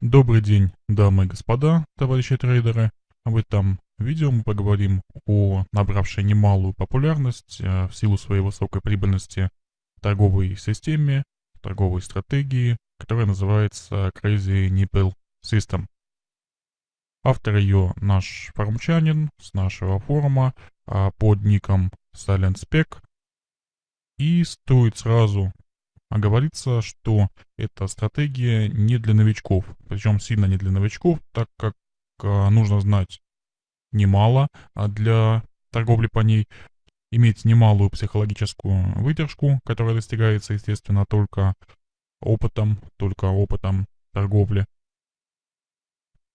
Добрый день, дамы и господа, товарищи трейдеры. В этом видео мы поговорим о набравшей немалую популярность э, в силу своей высокой прибыльности торговой системе, торговой стратегии, которая называется Crazy Nipple System. Автор ее наш форумчанин с нашего форума а, под ником SilentSpec. И стоит сразу а говорится, что эта стратегия не для новичков, причем сильно не для новичков, так как э, нужно знать немало а для торговли по ней, иметь немалую психологическую выдержку, которая достигается, естественно, только опытом, только опытом торговли.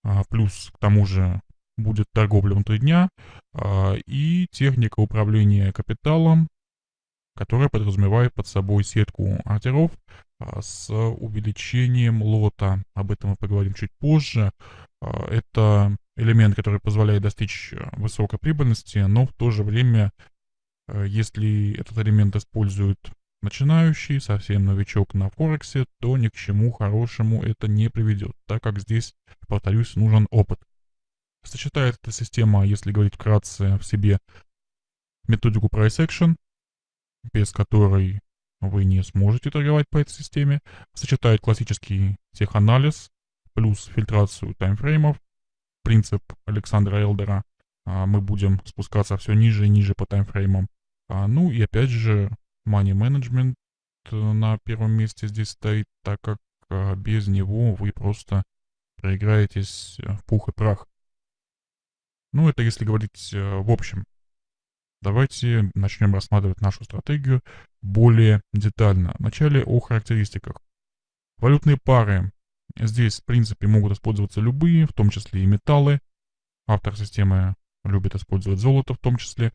А плюс к тому же будет торговля внутри дня а, и техника управления капиталом, которая подразумевает под собой сетку ордеров а, с увеличением лота. Об этом мы поговорим чуть позже. А, это элемент, который позволяет достичь э, высокой прибыльности, но в то же время, э, если этот элемент использует начинающий, совсем новичок на Форексе, то ни к чему хорошему это не приведет, так как здесь, повторюсь, нужен опыт. Сочетает эта система, если говорить вкратце, в себе методику Price Action, без которой вы не сможете торговать по этой системе, сочетает классический теханализ плюс фильтрацию таймфреймов, принцип Александра Элдера. А, мы будем спускаться все ниже и ниже по таймфреймам. А, ну и опять же, money management э, на первом месте здесь стоит, так как а, без него вы просто проиграетесь в пух и прах. Ну, это если говорить э, в общем. Давайте начнем рассматривать нашу стратегию более детально. Вначале о характеристиках. Валютные пары. Здесь, в принципе, могут использоваться любые, в том числе и металлы. Автор системы любит использовать золото в том числе.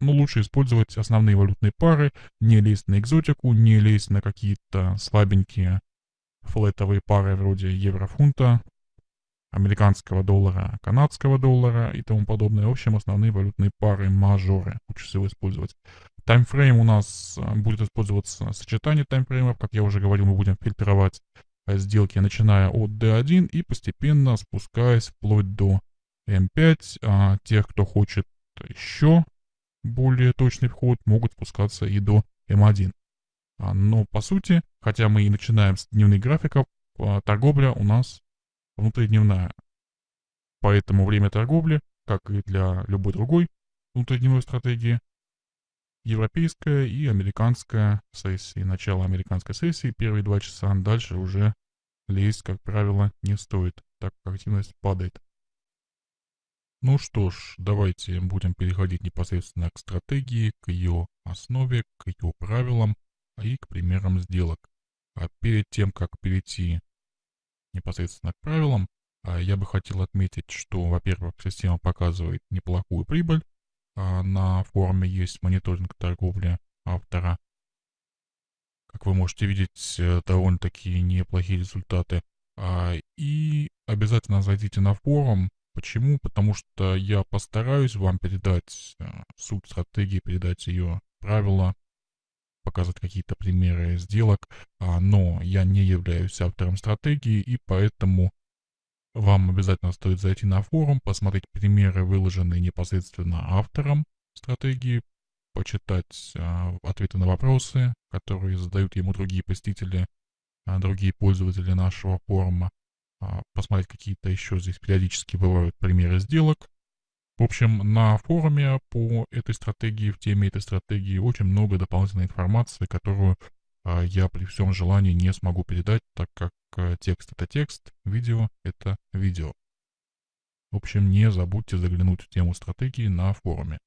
Но лучше использовать основные валютные пары, не лезть на экзотику, не лезть на какие-то слабенькие флетовые пары вроде евро-фунта, американского доллара, канадского доллара и тому подобное. В общем, основные валютные пары, мажоры лучше всего использовать. Таймфрейм у нас э, будет использоваться сочетание таймфреймов. Как я уже говорил, мы будем фильтровать э, сделки, начиная от D1 и постепенно спускаясь вплоть до M5. А тех, кто хочет еще более точный вход, могут спускаться и до M1. А, но по сути, хотя мы и начинаем с дневных графиков, а, торговля у нас внутридневная. Поэтому время торговли, как и для любой другой внутридневной стратегии, европейская и американская сессии. Начало американской сессии, первые два часа, дальше уже лезть, как правило, не стоит, так как активность падает. Ну что ж, давайте будем переходить непосредственно к стратегии, к ее основе, к ее правилам и к примерам сделок. А перед тем, как перейти непосредственно к правилам, а я бы хотел отметить, что, во-первых, система показывает неплохую прибыль. А на форуме есть мониторинг торговли автора. Как вы можете видеть, э, довольно-таки неплохие результаты. А, и обязательно зайдите на форум. Почему? Потому что я постараюсь вам передать э, суть стратегии, передать ее правила, показать какие-то примеры сделок, а, но я не являюсь автором стратегии, и поэтому вам обязательно стоит зайти на форум, посмотреть примеры, выложенные непосредственно автором стратегии, почитать а, ответы на вопросы, которые задают ему другие посетители, а, другие пользователи нашего форума, посмотреть какие-то еще здесь периодически бывают примеры сделок, в общем, на форуме по этой стратегии, в теме этой стратегии очень много дополнительной информации, которую а, я при всем желании не смогу передать, так как а, текст это текст, видео это видео. В общем, не забудьте заглянуть в тему стратегии на форуме.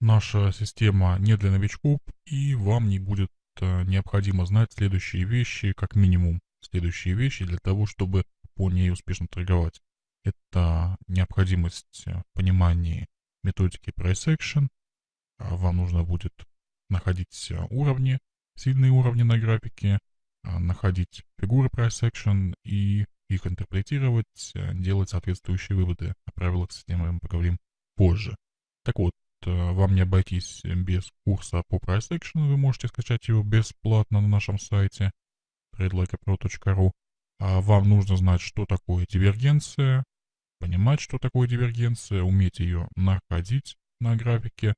Наша система не для новичков, и вам не будет а, необходимо знать следующие вещи, как минимум следующие вещи для того, чтобы по ней успешно торговать это необходимость э, понимания методики price. А, вам нужно будет находить э, уровни, сильные уровни на графике, а, находить фигуры price и их интерпретировать, э, делать соответствующие выводы. О правилах системы мы поговорим позже. Так вот, вам не обойтись без курса по price вы можете скачать его бесплатно на нашем сайте tradelikeapro.ru. А вам нужно знать, что такое дивергенция, понимать, что такое дивергенция, уметь ее находить на графике.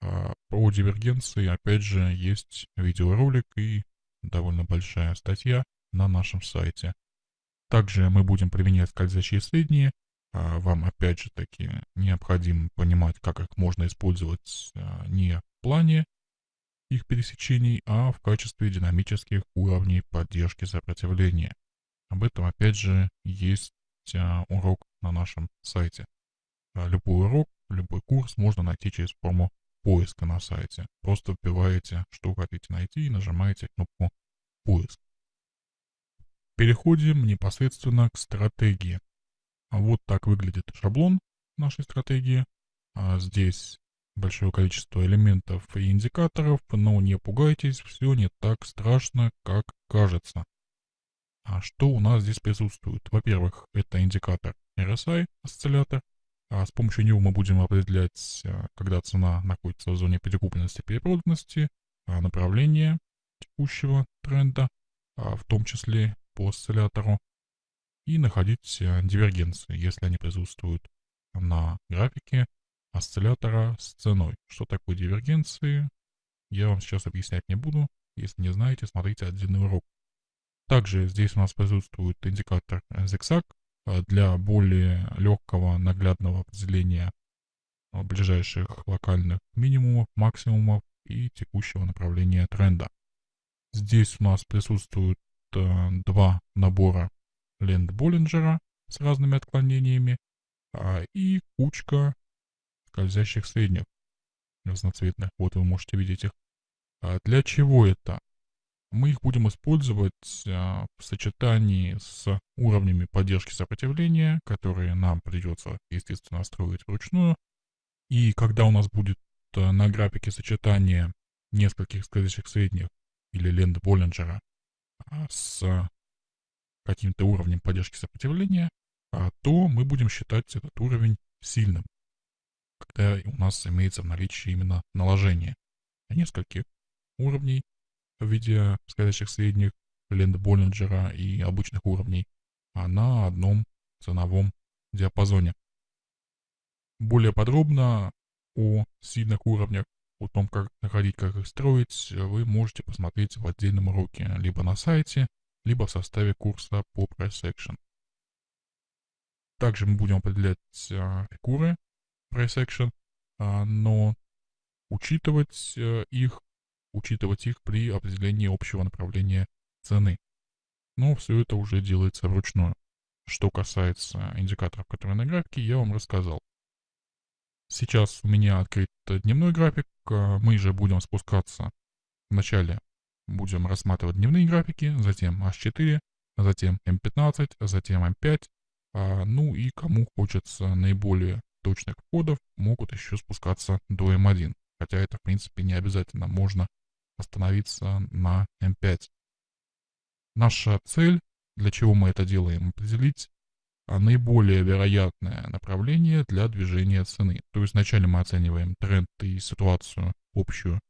А по дивергенции, опять же, есть видеоролик и довольно большая статья на нашем сайте. Также мы будем применять скользящие средние. А вам, опять же таки, необходимо понимать, как их можно использовать а, не в плане их пересечений, а в качестве динамических уровней поддержки сопротивления. Об этом, опять же, есть урок на нашем сайте. Любой урок, любой курс можно найти через форму поиска на сайте. Просто вбиваете, что хотите найти и нажимаете кнопку «Поиск». Переходим непосредственно к стратегии. Вот так выглядит шаблон нашей стратегии. А здесь большое количество элементов и индикаторов, но не пугайтесь, все не так страшно, как кажется. А что у нас здесь присутствует? Во-первых, это индикатор RSI, осциллятор. А с помощью него мы будем определять, а, когда цена находится в зоне перекупленности и перепроданности, а, направление текущего тренда, в том числе по осциллятору и находить э, дивергенции, если они присутствуют на графике осциллятора с ценой. Что такое дивергенции, я вам сейчас объяснять не буду. Если не знаете, смотрите отдельный урок. Также здесь у нас присутствует индикатор ZigZag э, для более легкого наглядного определения э, ближайших локальных минимумов, максимумов и текущего направления тренда. Здесь у нас присутствуют э, два набора лент Боллинджера с разными отклонениями а, и кучка скользящих средних разноцветных. Вот вы можете видеть их. А для чего это? Мы их будем использовать а, в сочетании с уровнями поддержки сопротивления, которые нам придется, естественно, настроить вручную. И когда у нас будет а, на графике сочетание нескольких скользящих средних или лент Боллинджера а, с каким-то уровнем поддержки сопротивления, а, то мы будем считать этот уровень сильным, когда у нас имеется в наличии именно наложение нескольких уровней в виде скользящих средних, ленд Боллинджера и обычных уровней, а на одном ценовом диапазоне. Более подробно о сильных уровнях, о том, как находить, как их строить, вы можете посмотреть в отдельном уроке либо на сайте, либо в составе курса по Price Action. Также мы будем определять а, фигуры Price Action, а, но учитывать а, их, учитывать их при определении общего направления цены. Но все это уже делается вручную. Что касается индикаторов, которые на графике, я вам рассказал. Сейчас у меня открыт дневной график, мы же будем спускаться вначале будем рассматривать дневные графики, затем H4, затем M15, затем M5. А, ну и кому хочется наиболее точных входов, могут еще спускаться до M1. Хотя это в принципе не обязательно, можно остановиться на M5. Наша цель, для чего мы это делаем, определить а, наиболее вероятное направление для движения цены. То есть вначале мы оцениваем тренд и ситуацию общую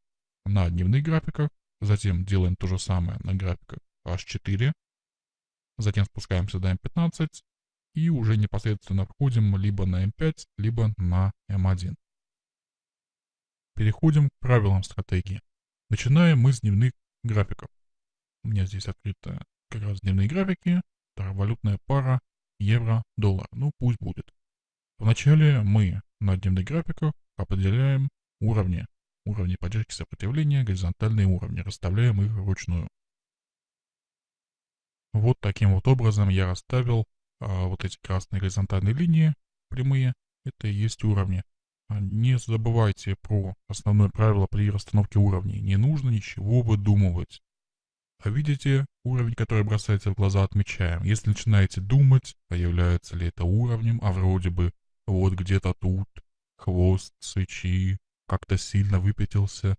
на дневных графиках, Затем делаем то же самое на графиках H4. Затем спускаемся до M15 и уже непосредственно входим либо на M5, либо на M1. Переходим к правилам стратегии. Начинаем мы с дневных графиков. У меня здесь открыты как раз дневные графики, валютная пара евро-доллар. Ну, пусть будет. Вначале мы на дневных графиках определяем уровни уровни поддержки сопротивления, горизонтальные уровни, расставляем их вручную. Вот таким вот образом я расставил а, вот эти красные горизонтальные линии, прямые, это и есть уровни. А не забывайте про основное правило при расстановке уровней. Не нужно ничего выдумывать. А видите уровень, который бросается в глаза, отмечаем. Если начинаете думать, а является ли это уровнем, а вроде бы вот где-то тут хвост свечи, как-то сильно выпятился,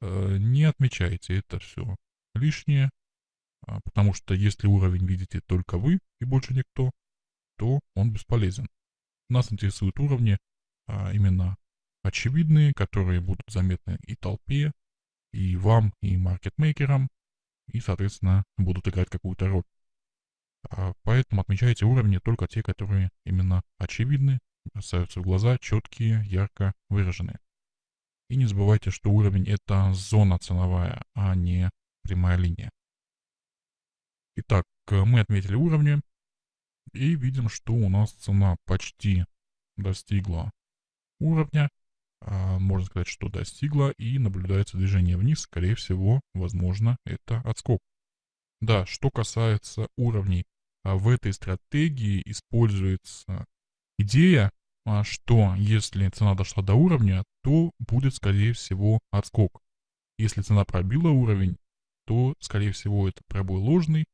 э, не отмечайте это все лишнее, а, потому что если уровень видите только вы и больше никто, то он бесполезен. Нас интересуют уровни а, именно очевидные, которые будут заметны и толпе, и вам, и маркетмейкерам, и, соответственно, будут играть какую-то роль. А поэтому отмечайте уровни только те, которые именно очевидны, бросаются в глаза, четкие, ярко выраженные. И не забывайте, что уровень это зона ценовая, а не прямая линия. Итак, мы отметили уровни и видим, что у нас цена почти достигла уровня. А, можно сказать, что достигла и наблюдается движение вниз. Скорее всего, возможно, это отскок. Да, что касается уровней, а в этой стратегии используется идея, а, что если цена дошла до уровня, то будет, скорее всего, отскок. Если цена пробила уровень, то, скорее всего, это пробой ложный,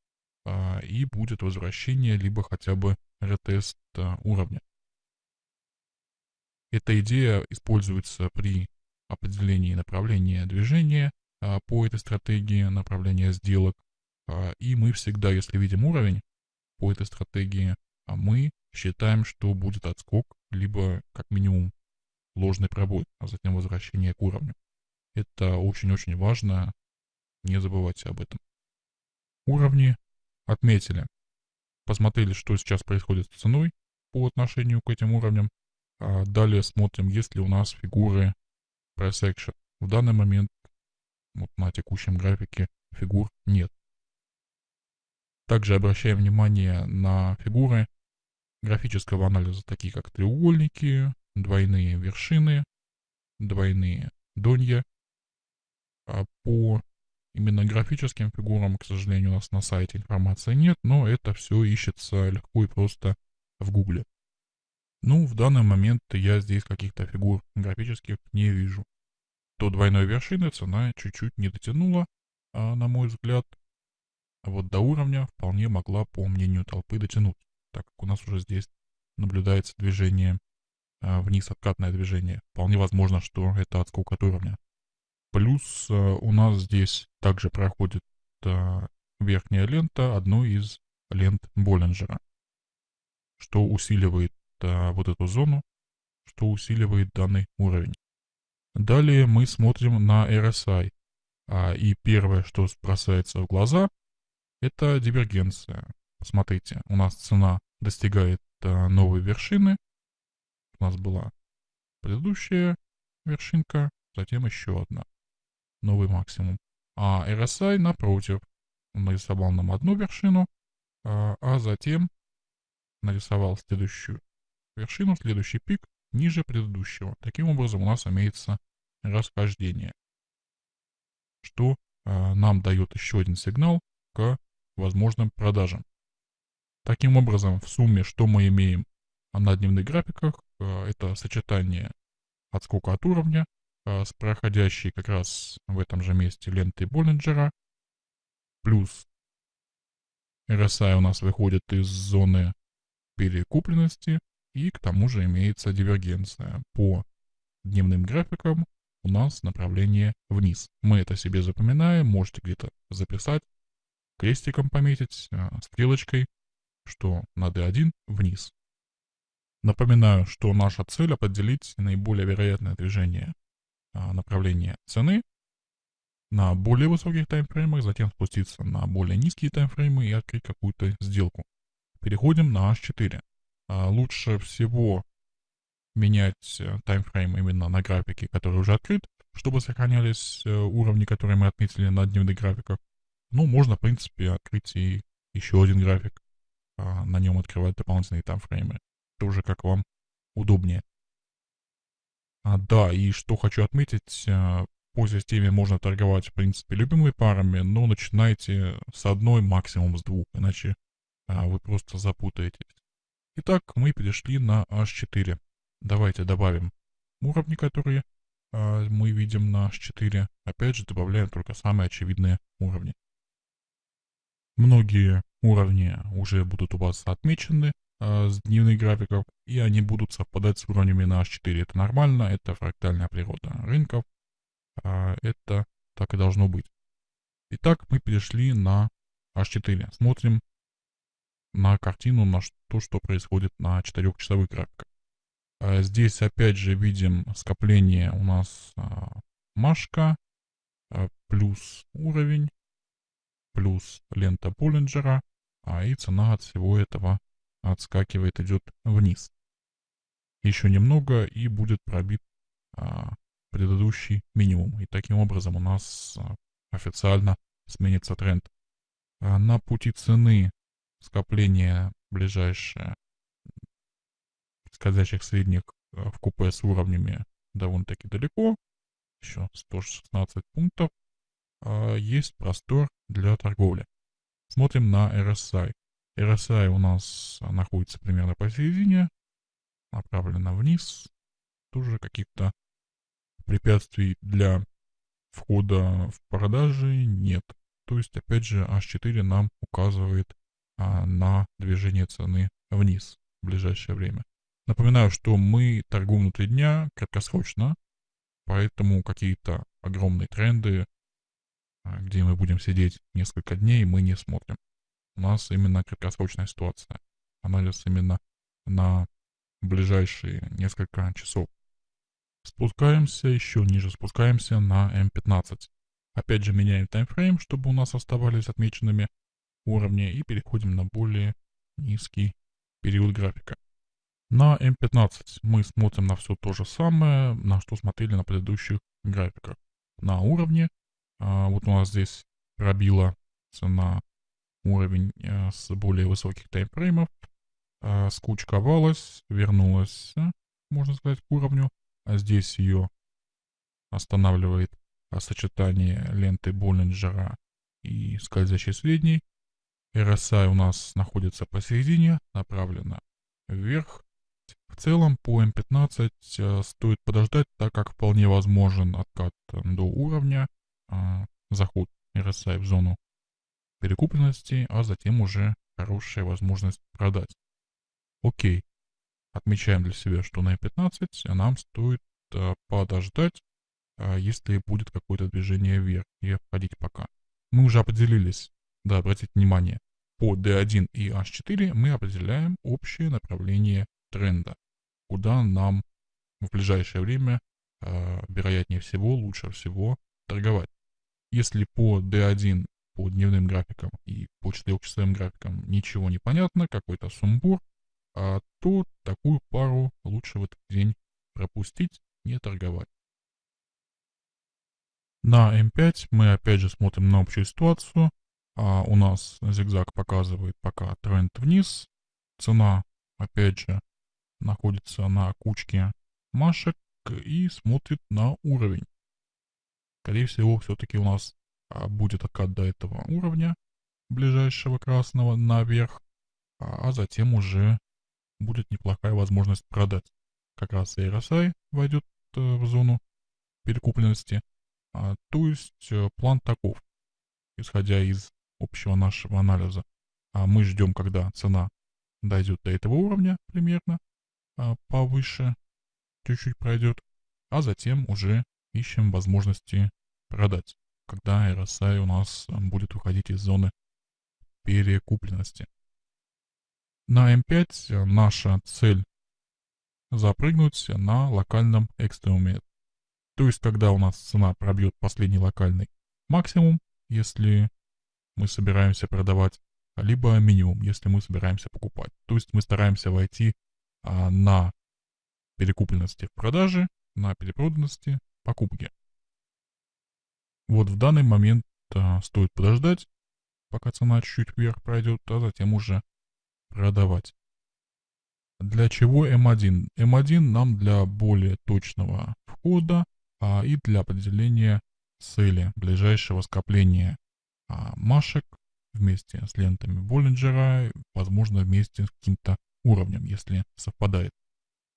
и будет возвращение, либо хотя бы ретест уровня. Эта идея используется при определении направления движения по этой стратегии, направления сделок. И мы всегда, если видим уровень по этой стратегии, мы считаем, что будет отскок, либо как минимум ложный пробой, а затем возвращение к уровню. Это очень-очень важно, не забывайте об этом. Уровни отметили. Посмотрели, что сейчас происходит с ценой по отношению к этим уровням. А далее смотрим, есть ли у нас фигуры price. В данный момент вот на текущем графике фигур нет. Также обращаем внимание на фигуры графического анализа, такие как треугольники, двойные вершины, двойные донья. А по именно графическим фигурам, к сожалению, у нас на сайте информации нет, но это все ищется легко и просто в гугле. Ну, в данный момент я здесь каких-то фигур графических не вижу. То двойной вершины цена чуть-чуть не дотянула, а, на мой взгляд. А вот до уровня вполне могла, по мнению толпы, дотянуть, так как у нас уже здесь наблюдается движение а, вниз, откатное движение. Вполне возможно, что это отскок от уровня. Плюс а, у нас здесь также проходит а, верхняя лента одной из лент Боллинджера, что усиливает вот эту зону, что усиливает данный уровень. Далее мы смотрим на RSI. А, и первое, что бросается в глаза, это дивергенция. Посмотрите, у нас цена достигает а, новой вершины. У нас была предыдущая вершинка, затем еще одна. Новый максимум. А RSI, напротив, нарисовал нам одну вершину, а, а затем нарисовал следующую вершину, следующий пик ниже предыдущего. Таким образом у нас имеется расхождение, что э, нам дает еще один сигнал к возможным продажам. Таким образом, в сумме, что мы имеем на дневных графиках, э, это сочетание отскока от уровня э, с проходящей как раз в этом же месте лентой Боллинджера, плюс RSI у нас выходит из зоны перекупленности, и к тому же имеется дивергенция. По дневным графикам у нас направление вниз. Мы это себе запоминаем, можете где-то записать, крестиком пометить, а, стрелочкой, что на D1 вниз. Напоминаю, что наша цель определить наиболее вероятное движение а, направления цены на более высоких таймфреймах, затем спуститься на более низкие таймфреймы и открыть какую-то сделку. Переходим на H4. А, лучше всего менять э, таймфрейм именно на графике, который уже открыт, чтобы сохранялись э, уровни, которые мы отметили на дневных графиках. Ну, можно, в принципе, открыть и еще один график, а, на нем открывать дополнительные таймфреймы. Это уже как вам удобнее. А, да, и что хочу отметить, э, по системе можно торговать, в принципе, любыми парами, но начинайте с одной, максимум с двух, иначе а, вы просто запутаетесь. Итак, мы перешли на H4. Давайте добавим уровни, которые э, мы видим на H4. Опять же, добавляем только самые очевидные уровни. Многие уровни уже будут у вас отмечены э, с дневных графиков, и они будут совпадать с уровнями на H4. Это нормально, это фрактальная природа рынков, э, это так и должно быть. Итак, мы перешли на H4. Смотрим на картину, на то, что происходит на 4-часовых графиках. Здесь опять же видим скопление у нас а, Машка, а, плюс уровень, плюс лента Боллинджера, а и цена от всего этого отскакивает, идет вниз. Еще немного и будет пробит а, предыдущий минимум. И таким образом у нас официально сменится тренд. На пути цены скопление ближайшее скользящих средних а, в купе с уровнями довольно-таки далеко. Еще 116 пунктов. А, есть простор для торговли. Смотрим на RSI. RSI у нас находится примерно посередине, направлена вниз. Тоже каких-то препятствий для входа в продажи нет. То есть, опять же, H4 нам указывает на движение цены вниз в ближайшее время. Напоминаю, что мы торгуем внутри дня краткосрочно, поэтому какие-то огромные тренды, а, где мы будем сидеть несколько дней, мы не смотрим. У нас именно краткосрочная ситуация. Анализ именно на ближайшие несколько часов. Спускаемся еще ниже, спускаемся на М15. Опять же меняем таймфрейм, чтобы у нас оставались отмеченными уровни и переходим на более низкий период графика. На М15 мы смотрим на все то же самое, на что смотрели на предыдущих графиках. На уровне, а, вот у нас здесь пробила цена уровень а, с более высоких таймфреймов, а, скучковалась, вернулась, можно сказать, к уровню, а здесь ее останавливает сочетание ленты Боллинджера и скользящей средней. RSI у нас находится посередине, направлена вверх. В целом по M15 э, стоит подождать, так как вполне возможен откат до уровня, э, заход RSI в зону перекупленности, а затем уже хорошая возможность продать. Окей, отмечаем для себя, что на M15 нам стоит э, подождать, если будет какое-то движение вверх и входить пока. Мы уже определились, да, обратите внимание, по D1 и H4 мы определяем общее направление тренда, куда нам в ближайшее время, э, вероятнее всего, лучше всего торговать. Если по D1, по дневным графикам и по 4-часовым графикам ничего не понятно, какой-то сумбур, а, то такую пару лучше в этот день пропустить, не торговать. На М5 мы опять же смотрим на общую ситуацию. А у нас зигзаг показывает пока тренд вниз. Цена, опять же, находится на кучке машек и смотрит на уровень. Скорее всего, все-таки у нас а, будет откат до этого уровня, ближайшего красного, наверх, а, а затем уже будет неплохая возможность продать. Как раз RSI войдет э, в зону перекупленности. А, то есть э, план таков, исходя из общего нашего анализа. А мы ждем, когда цена дойдет до этого уровня примерно, а, повыше чуть-чуть пройдет, а затем уже ищем возможности продать, когда RSI у нас будет уходить из зоны перекупленности. На M5 наша цель запрыгнуть на локальном экстремуме. То есть, когда у нас цена пробьет последний локальный максимум, если мы собираемся продавать, либо минимум, если мы собираемся покупать. То есть мы стараемся войти а, на перекупленности в продаже, на перепроданности покупки. Вот в данный момент а, стоит подождать, пока цена чуть-чуть вверх пройдет, а затем уже продавать. Для чего М1? М1 нам для более точного входа а, и для определения цели ближайшего скопления а, машек вместе с лентами Боллинджера, возможно, вместе с каким-то уровнем, если совпадает.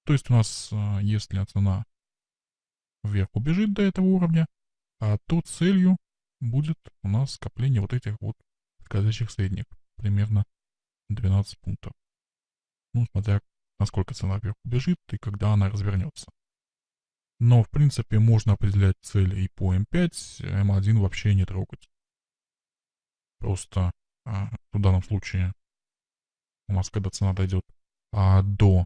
То есть у нас, а, если цена вверх убежит до этого уровня, а то целью будет у нас скопление вот этих вот скользящих средних, примерно 12 пунктов. Ну, смотря насколько цена вверх убежит и когда она развернется. Но, в принципе, можно определять цели и по М5, М1 вообще не трогать. Просто а, в данном случае у нас, когда цена дойдет а, до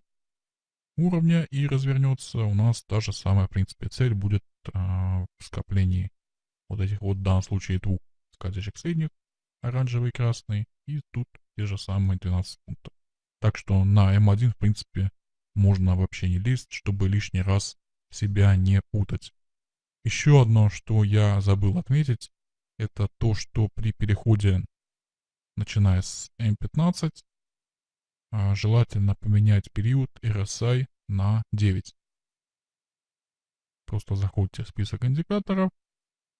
уровня и развернется, у нас та же самая, в принципе, цель будет а, в скоплении вот этих вот, в данном случае, двух скользящих средних, оранжевый и красный, и тут те же самые 12 пунктов. Так что на М1, в принципе, можно вообще не лезть, чтобы лишний раз себя не путать. Еще одно, что я забыл отметить, это то, что при переходе, начиная с М15, а, желательно поменять период RSI на 9. Просто заходите в список индикаторов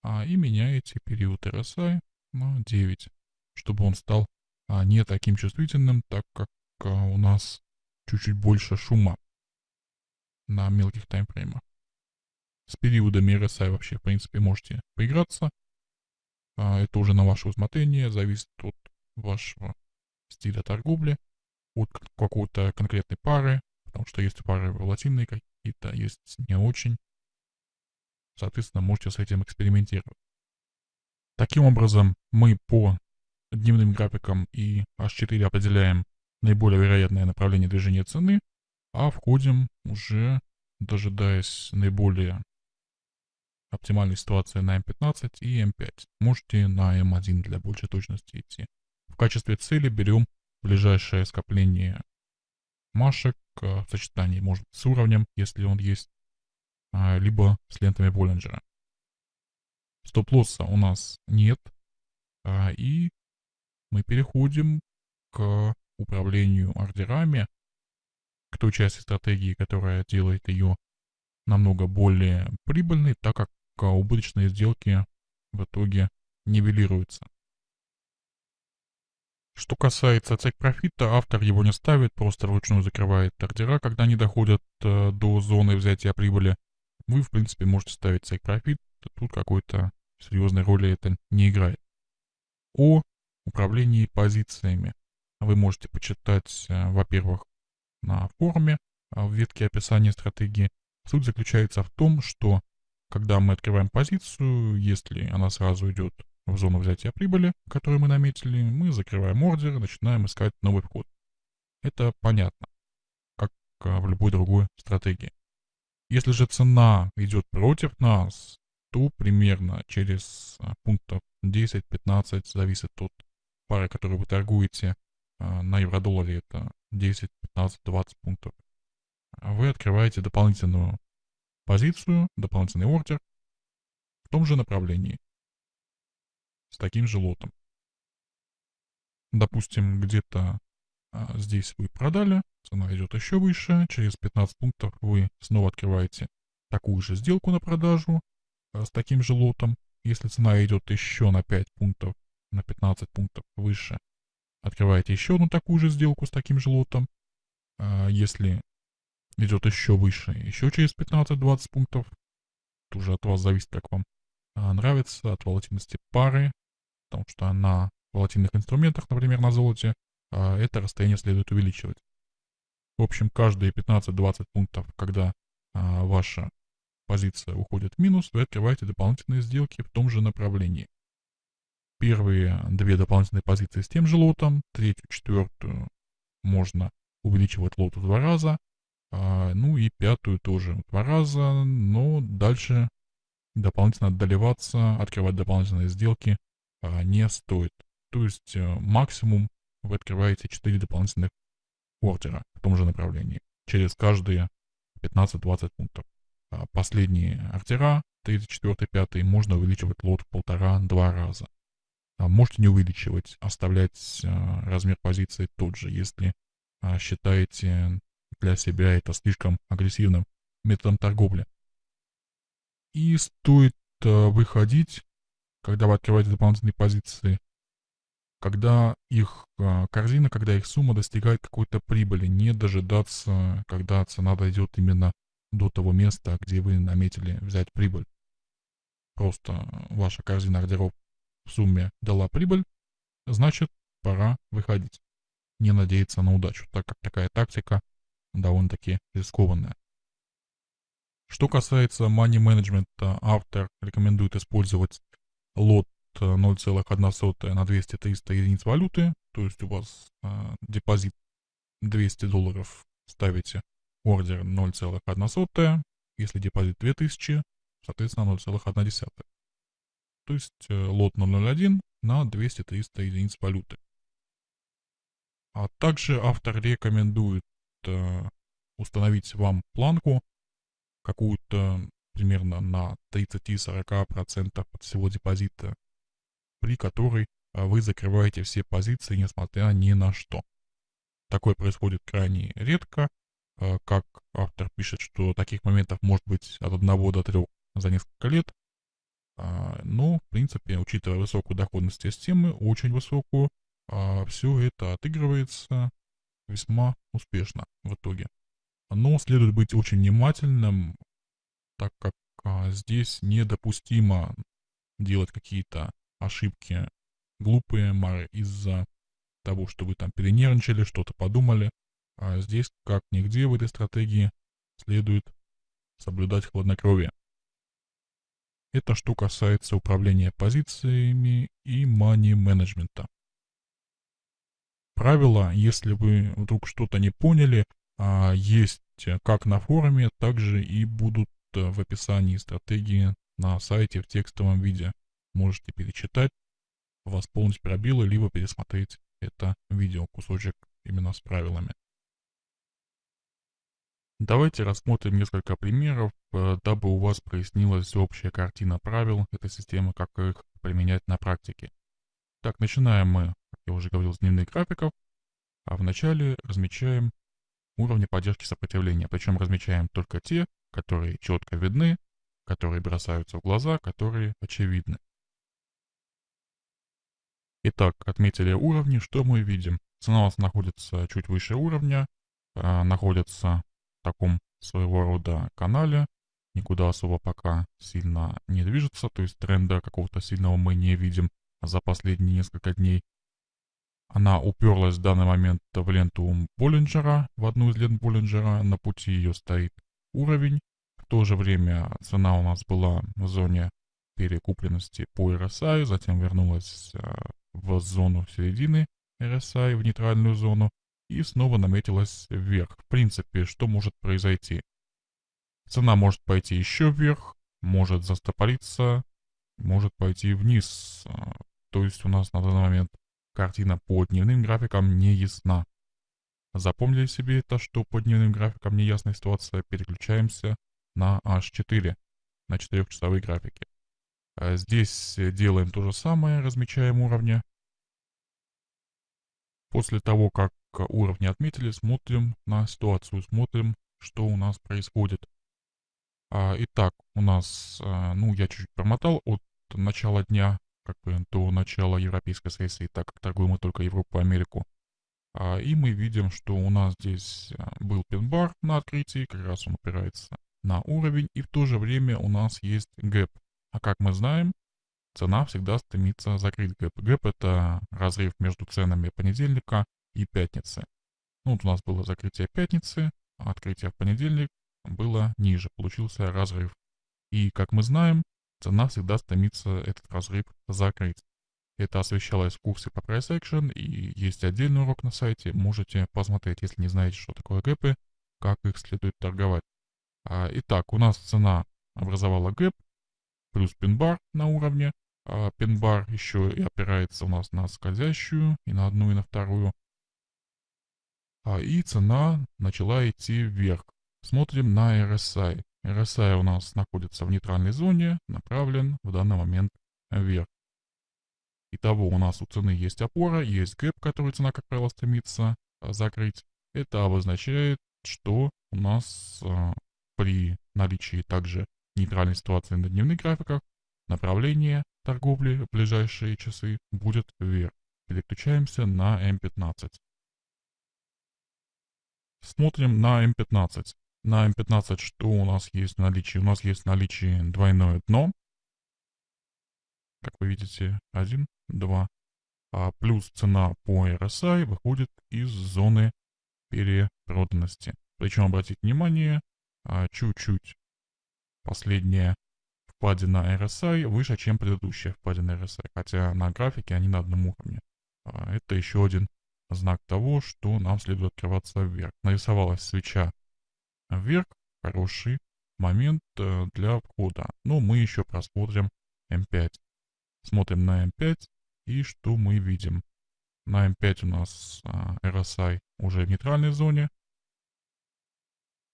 а, и меняете период RSI на 9, чтобы он стал а, не таким чувствительным, так как у нас чуть-чуть больше шума на мелких таймфреймах. С периодами RSI вообще, в принципе, можете поиграться. А, это уже на ваше усмотрение, зависит от вашего стиля торговли, от какой-то конкретной пары, потому что есть пары волатильные какие-то, есть не очень. Соответственно, можете с этим экспериментировать. Таким образом, мы по дневным графикам и H4 определяем наиболее вероятное направление движения цены, а входим уже, дожидаясь наиболее оптимальной ситуации на M15 и M5. Можете на M1 для большей точности идти. В качестве цели берем ближайшее скопление машек в сочетании, может с уровнем, если он есть, а, либо с лентами Боллинджера. Стоп-лосса у нас нет, а, и мы переходим к управлению ордерами, к той части стратегии, которая делает ее намного более прибыльной, так как убыточные сделки в итоге нивелируются. Что касается цек профита, автор его не ставит, просто вручную закрывает ордера, когда они доходят э, до зоны взятия прибыли. Вы, в принципе, можете ставить цек профит, тут какой-то серьезной роли это не играет. О управлении позициями вы можете почитать, э, во-первых, на форуме э, в ветке описания стратегии. Суть заключается в том, что когда мы открываем позицию, если она сразу идет в зону взятия прибыли, которую мы наметили, мы закрываем ордер начинаем искать новый вход. Это понятно, как э, в любой другой стратегии. Если же цена идет против нас, то примерно через пунктов 10-15, зависит от пары, которую вы торгуете, а, на евро-долларе это 10, 15, 20 пунктов. Вы открываете дополнительную позицию, дополнительный ордер в том же направлении, с таким же лотом. Допустим, где-то а, здесь вы продали, цена идет еще выше, через 15 пунктов вы снова открываете такую же сделку на продажу а, с таким же лотом. Если цена идет еще на 5 пунктов, на 15 пунктов выше, открываете еще одну такую же сделку с таким же лотом. А если идет еще выше, еще через 15-20 пунктов, это уже от вас зависит, как вам а, нравится, от волатильности пары, потому что на волатильных инструментах, например, на золоте, а, это расстояние следует увеличивать. В общем, каждые 15-20 пунктов, когда а, ваша позиция уходит в минус, вы открываете дополнительные сделки в том же направлении. Первые две дополнительные позиции с тем же лотом, третью, четвертую можно увеличивать лот в два раза, а, ну и пятую тоже два раза, но дальше дополнительно отдаливаться, открывать дополнительные сделки а, не стоит. То есть а, максимум вы открываете 4 дополнительных ордера в том же направлении, через каждые 15-20 пунктов. А последние ордера, 3, 4, 5, можно увеличивать лот в полтора-два раза. Можете не увеличивать, оставлять а, размер позиции тот же, если считаете для себя это слишком агрессивным методом торговли. И стоит выходить, когда вы открываете дополнительные позиции, когда их корзина, когда их сумма достигает какой-то прибыли, не дожидаться, когда цена дойдет именно до того места, где вы наметили взять прибыль. Просто ваша корзина ордеров в сумме дала прибыль, значит пора выходить. Не надеяться на удачу, так как такая тактика довольно-таки рискованная. Что касается money management, автор рекомендует использовать лот 0,1 на 200-300 единиц валюты, то есть у вас э, депозит 200 долларов, ставите ордер 0,1, если депозит 2000, соответственно 0,1 то есть э, лот 001 на 200-300 единиц валюты. А также автор рекомендует э, установить вам планку какую-то примерно на 30-40% от всего депозита, при которой а, вы закрываете все позиции, несмотря ни на что. Такое происходит крайне редко, а, как автор пишет, что таких моментов может быть от 1 до 3 за несколько лет, а, но, в принципе, учитывая высокую доходность системы, очень высокую, все это отыгрывается весьма успешно в итоге. Но следует быть очень внимательным, так как а, здесь недопустимо делать какие-то ошибки глупые из-за того, что вы там перенервничали, что-то подумали. А здесь, как нигде в этой стратегии, следует соблюдать хладнокровие. Это что касается управления позициями и мани-менеджмента. Правила, если вы вдруг что-то не поняли, а, есть как на форуме, так же и будут э, в описании стратегии на сайте в текстовом виде. Можете перечитать, восполнить пробелы, либо пересмотреть это видео, кусочек именно с правилами. Давайте рассмотрим несколько примеров, э, дабы у вас прояснилась общая картина правил этой системы, как их применять на практике. Так, начинаем мы, как я уже говорил, с дневных графиков, а вначале размечаем уровни поддержки сопротивления, причем размечаем только те, которые четко видны, которые бросаются в глаза, которые очевидны. Итак, отметили уровни, что мы видим? Цена у нас находится чуть выше уровня, э, находится в таком своего рода канале, никуда особо пока сильно не движется, то есть тренда какого-то сильного мы не видим за последние несколько дней. Она уперлась в данный момент в ленту Боллинджера, в одну из лент Боллинджера. На пути ее стоит уровень. В то же время цена у нас была в зоне перекупленности по RSI, затем вернулась э, в зону середины RSI, в нейтральную зону, и снова наметилась вверх. В принципе, что может произойти? Цена может пойти еще вверх, может застопориться, может пойти вниз. Э, то есть у нас на данный момент Картина по дневным графикам не ясна. Запомнили себе это, что по дневным графикам неясная ситуация, переключаемся на H4, на 4-часовые графики. А здесь делаем то же самое, размечаем уровни. После того, как уровни отметили, смотрим на ситуацию, смотрим, что у нас происходит. А, итак, у нас, а, ну, я чуть-чуть промотал от начала дня как бы до начала европейской сессии, так как торгуем мы только Европу и Америку. А, и мы видим, что у нас здесь был pin bar на открытии, как раз он опирается на уровень, и в то же время у нас есть гэп. А как мы знаем, цена всегда стремится закрыть гэп. Гэп это разрыв между ценами понедельника и пятницы. Ну, вот у нас было закрытие пятницы, открытие в понедельник было ниже, получился разрыв. И как мы знаем, цена всегда стремится этот разрыв закрыть. Это освещалось в курсе по Price Action и есть отдельный урок на сайте, можете посмотреть, если не знаете, что такое гэпы, как их следует торговать. А, итак, у нас цена образовала гэп, плюс пин-бар на уровне, а пин-бар еще и опирается у нас на скользящую, и на одну, и на вторую. А, и цена начала идти вверх. Смотрим на RSI. RSI у нас находится в нейтральной зоне, направлен в данный момент вверх. Итого у нас у цены есть опора, есть гэп, который цена, как правило, стремится а, закрыть. Это обозначает, что у нас а, при наличии также нейтральной ситуации на дневных графиках направление торговли в ближайшие часы будет вверх. Переключаемся на М15. Смотрим на М15. На М15 что у нас есть в наличии? У нас есть в наличии двойное дно. Как вы видите, 1, 2. А плюс цена по RSI выходит из зоны перепроданности. Причем, обратите внимание, а, чуть-чуть последняя впадина RSI выше, чем предыдущая впадина RSI. Хотя на графике они на одном уровне. А, это еще один знак того, что нам следует открываться вверх. Нарисовалась свеча вверх хороший момент э, для входа. Но мы еще просмотрим М5. Смотрим на М5 и что мы видим? На М5 у нас а, RSI уже в нейтральной зоне.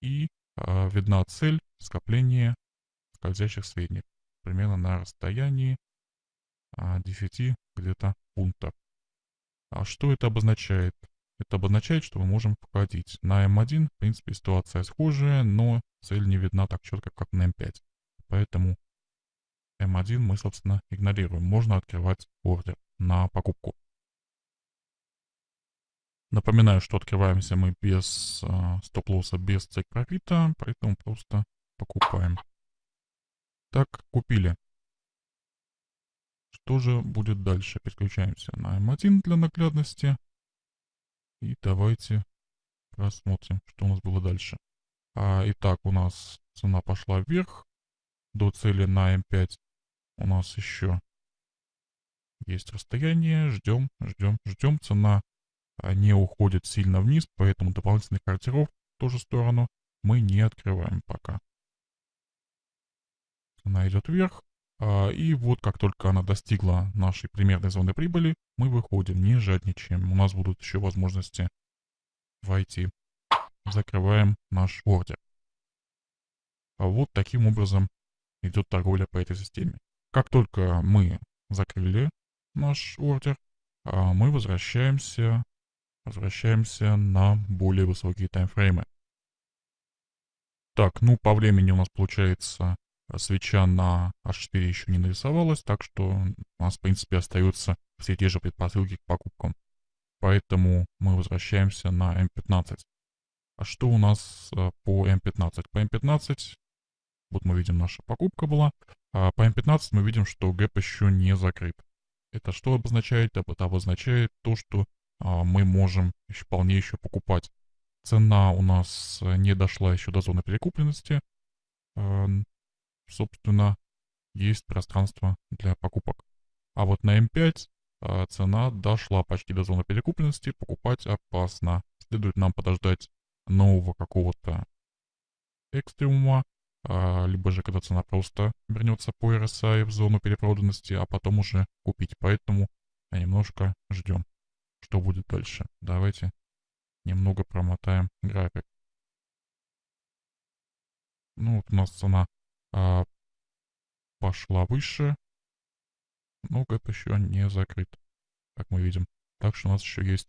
И а, видна цель скопления скользящих средних. Примерно на расстоянии а, 10 где-то пунктов. А что это обозначает? Это обозначает, что мы можем входить. На М1, в принципе, ситуация схожая, но цель не видна так четко, как на М5. Поэтому М1 мы, собственно, игнорируем. Можно открывать ордер на покупку. Напоминаю, что открываемся мы без э, стоп-лосса, без цек профита, поэтому просто покупаем. Так, купили. Что же будет дальше? Переключаемся на М1 для наглядности. И давайте просмотрим, что у нас было дальше. А, итак, у нас цена пошла вверх до цели на М5. У нас еще есть расстояние. Ждем, ждем, ждем. Цена а, не уходит сильно вниз, поэтому дополнительных ордеров в ту же сторону мы не открываем пока. Цена идет вверх. А, и вот как только она достигла нашей примерной зоны прибыли, мы выходим, не жадничаем. У нас будут еще возможности войти. Закрываем наш ордер. А вот таким образом идет торговля по этой системе. Как только мы закрыли наш ордер, а, мы возвращаемся, возвращаемся на более высокие таймфреймы. Так, ну по времени у нас получается свеча на H4 еще не нарисовалась, так что у нас в принципе остаются все те же предпосылки к покупкам. Поэтому мы возвращаемся на M15. А что у нас э, по M15? По M15, вот мы видим, наша покупка была. А по M15 мы видим, что гэп еще не закрыт. Это что обозначает? Это обозначает то, что а, мы можем еще, вполне еще покупать. Цена у нас не дошла еще до зоны перекупленности. Собственно, есть пространство для покупок. А вот на М5 а, цена дошла почти до зоны перекупленности, покупать опасно. Следует нам подождать нового какого-то экстремума, а, либо же когда цена просто вернется по RSI в зону перепроданности, а потом уже купить. Поэтому немножко ждем, что будет дальше. Давайте немного промотаем график. Ну вот у нас цена а, пошла выше, но гэп еще не закрыт, как мы видим. Так что у нас еще есть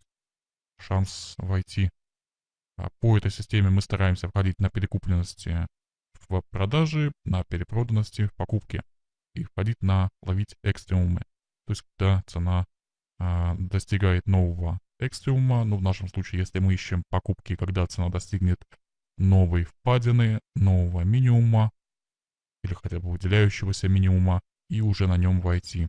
шанс войти. А по этой системе мы стараемся входить на перекупленности в продаже, на перепроданности в покупке и входить на ловить экстремумы. То есть, когда цена а, достигает нового экстремума, ну в нашем случае, если мы ищем покупки, когда цена достигнет новой впадины, нового минимума, или хотя бы выделяющегося минимума, и уже на нем войти.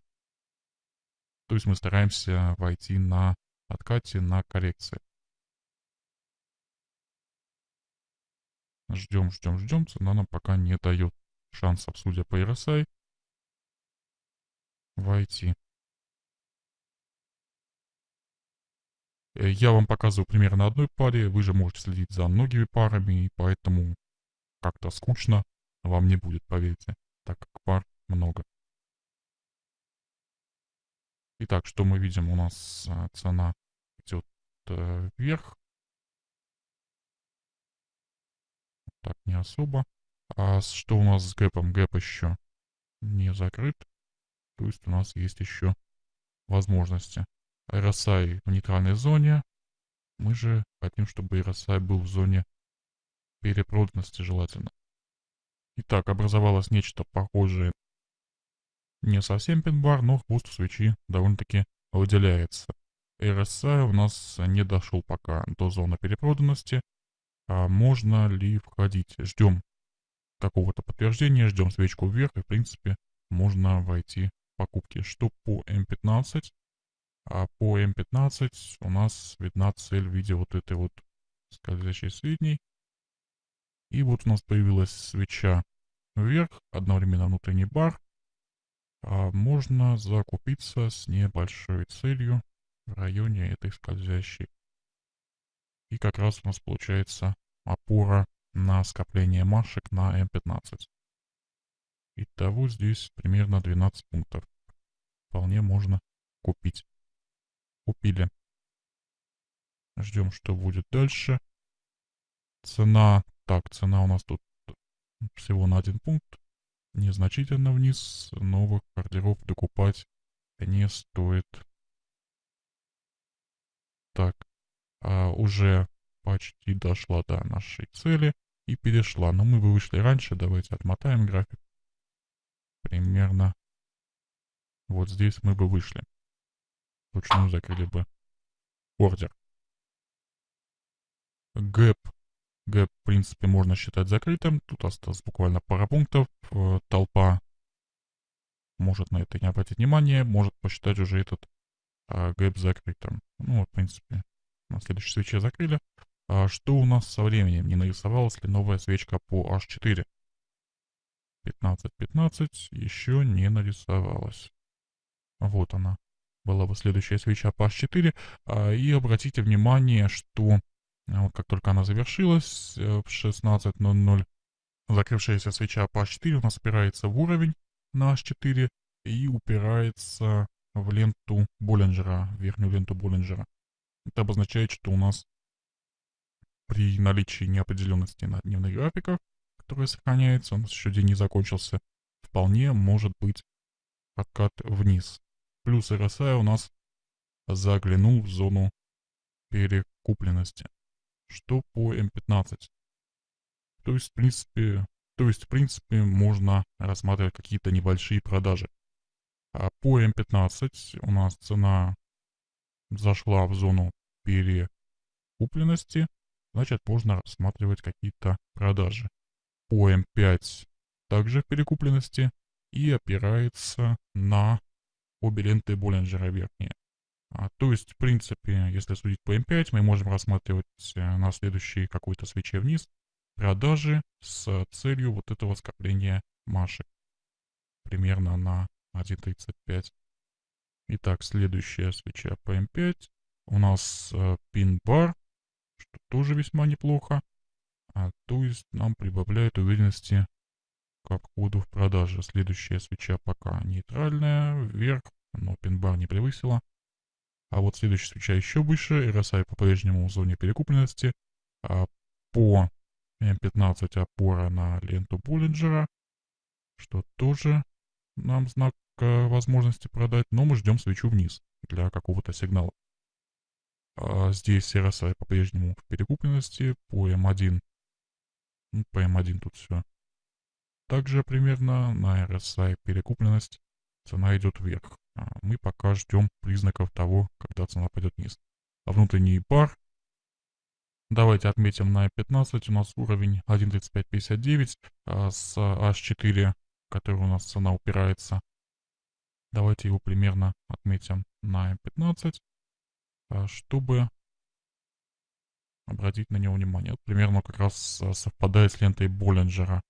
То есть мы стараемся войти на откате, на коррекции. Ждем, ждем, ждем. Цена нам пока не дает шансов, судя по RSI, войти. Э, я вам показываю примерно одной паре, вы же можете следить за многими парами, и поэтому как-то скучно вам не будет, поверьте, так как пар много. Итак, что мы видим? У нас а, цена идет э, вверх. Так, не особо. А что у нас с гэпом? Гэп еще не закрыт. То есть у нас есть еще возможности. RSI в нейтральной зоне. Мы же хотим, чтобы RSI был в зоне перепроданности желательно. Итак, образовалось нечто похожее не совсем пин-бар, но хвост свечи довольно-таки выделяется. RSI у нас не дошел пока до зоны перепроданности. А можно ли входить? Ждем какого-то подтверждения, ждем свечку вверх, и в принципе можно войти в покупки. Что по М15? А по М15 у нас видна цель в виде вот этой вот скользящей средней. И вот у нас появилась свеча вверх, одновременно внутренний бар. А можно закупиться с небольшой целью в районе этой скользящей. И как раз у нас получается опора на скопление машек на М15. Итого здесь примерно 12 пунктов. Вполне можно купить. Купили. Ждем, что будет дальше. Цена, так, цена у нас тут всего на один пункт. Незначительно вниз. Новых ордеров докупать не стоит. Так, а, уже почти дошла до нашей цели и перешла. Но мы бы вышли раньше. Давайте отмотаем график. Примерно вот здесь мы бы вышли. Вручную закрыли бы ордер. Гэп. Гэп, в принципе, можно считать закрытым. Тут осталось буквально пара пунктов. Э, толпа может на это не обратить внимание, может посчитать уже этот а, гэп закрытым. Ну вот, в принципе, на следующей свече закрыли. А что у нас со временем? Не нарисовалась ли новая свечка по H4? 15-15 еще не нарисовалась. Вот она. Была бы следующая свеча по H4. А, и обратите внимание, что вот как только она завершилась э, в 16.00, закрывшаяся свеча по H4 у нас опирается в уровень на H4 и упирается в ленту Боллинджера, верхнюю ленту Боллинджера. Это обозначает, что у нас при наличии неопределенности на дневных графиках, которые сохраняются, у нас еще день не закончился, вполне может быть откат вниз. Плюс RSI у нас заглянул в зону перекупленности. Что по М15? То есть, в принципе, то есть, в принципе, можно рассматривать какие-то небольшие продажи. А по М15 у нас цена зашла в зону перекупленности, значит можно рассматривать какие-то продажи. По М5 также в перекупленности и опирается на обе ленты Боллинджера верхние. А, то есть, в принципе, если судить по М5, мы можем рассматривать э, на следующей какой-то свече вниз продажи с целью вот этого скопления машек. Примерно на 1.35. Итак, следующая свеча PM5. У нас э, пин-бар, что тоже весьма неплохо. А, то есть нам прибавляет уверенности к обходу в продаже. Следующая свеча пока нейтральная, вверх, но пин-бар не превысила. А вот следующая свеча еще выше, RSI по-прежнему в зоне перекупленности. А по М15 опора на ленту Боллинджера, что тоже нам знак э, возможности продать, но мы ждем свечу вниз для какого-то сигнала. А здесь RSI по-прежнему в перекупленности, по M1, ну, по M1 тут все. Также примерно на RSI перекупленность цена идет вверх. А мы пока ждем признаков того, когда цена пойдет вниз. А внутренний пар, давайте отметим на 15, у нас уровень 1.3559 а с H4 который у нас цена упирается. Давайте его примерно отметим на 15, а, чтобы обратить на него внимание. Вот примерно как раз а, совпадает с лентой Боллинджера